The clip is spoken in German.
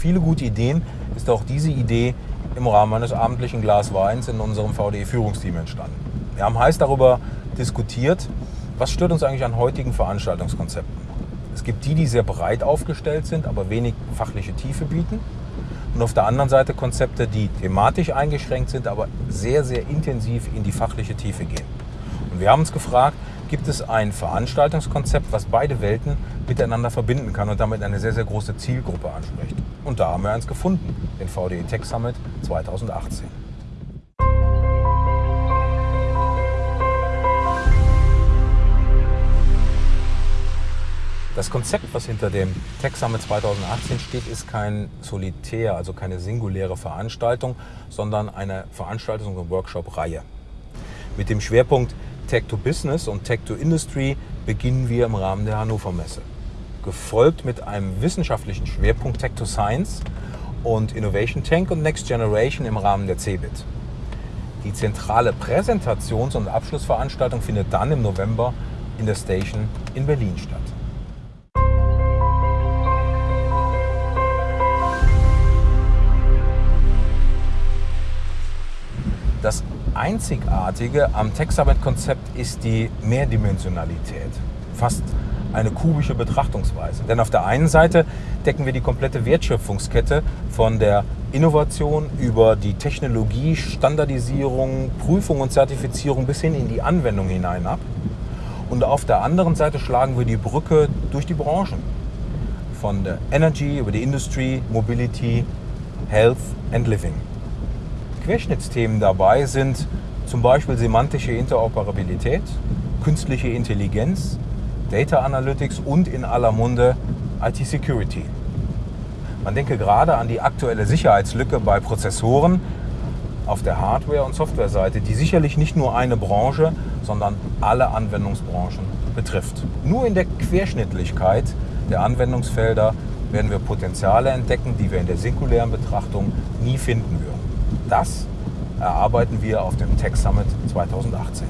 viele gute Ideen ist auch diese Idee im Rahmen eines abendlichen Glas Weins in unserem VDE-Führungsteam entstanden. Wir haben heiß darüber diskutiert, was stört uns eigentlich an heutigen Veranstaltungskonzepten. Es gibt die, die sehr breit aufgestellt sind, aber wenig fachliche Tiefe bieten. Und auf der anderen Seite Konzepte, die thematisch eingeschränkt sind, aber sehr, sehr intensiv in die fachliche Tiefe gehen. Und wir haben uns gefragt, gibt es ein Veranstaltungskonzept, was beide Welten miteinander verbinden kann und damit eine sehr, sehr große Zielgruppe anspricht. Und da haben wir eins gefunden, den VDE Tech Summit 2018. Das Konzept, was hinter dem Tech Summit 2018 steht, ist kein Solitär, also keine singuläre Veranstaltung, sondern eine Veranstaltungs- und Workshop-Reihe. Mit dem Schwerpunkt Tech to Business und Tech to Industry beginnen wir im Rahmen der Hannover Messe. Gefolgt mit einem wissenschaftlichen Schwerpunkt Tech to Science und Innovation Tank und Next Generation im Rahmen der CeBIT. Die zentrale Präsentations- und Abschlussveranstaltung findet dann im November in der Station in Berlin statt. Einzigartige am TechSummit-Konzept ist die Mehrdimensionalität. Fast eine kubische Betrachtungsweise. Denn auf der einen Seite decken wir die komplette Wertschöpfungskette von der Innovation über die Technologie, Standardisierung, Prüfung und Zertifizierung bis hin in die Anwendung hinein ab. Und auf der anderen Seite schlagen wir die Brücke durch die Branchen. Von der Energy über die Industry, Mobility, Health and Living. Querschnittsthemen dabei sind zum Beispiel semantische Interoperabilität, künstliche Intelligenz, Data Analytics und in aller Munde IT Security. Man denke gerade an die aktuelle Sicherheitslücke bei Prozessoren auf der Hardware- und Softwareseite, die sicherlich nicht nur eine Branche, sondern alle Anwendungsbranchen betrifft. Nur in der Querschnittlichkeit der Anwendungsfelder werden wir Potenziale entdecken, die wir in der singulären Betrachtung nie finden würden. Das erarbeiten wir auf dem Tech Summit 2018.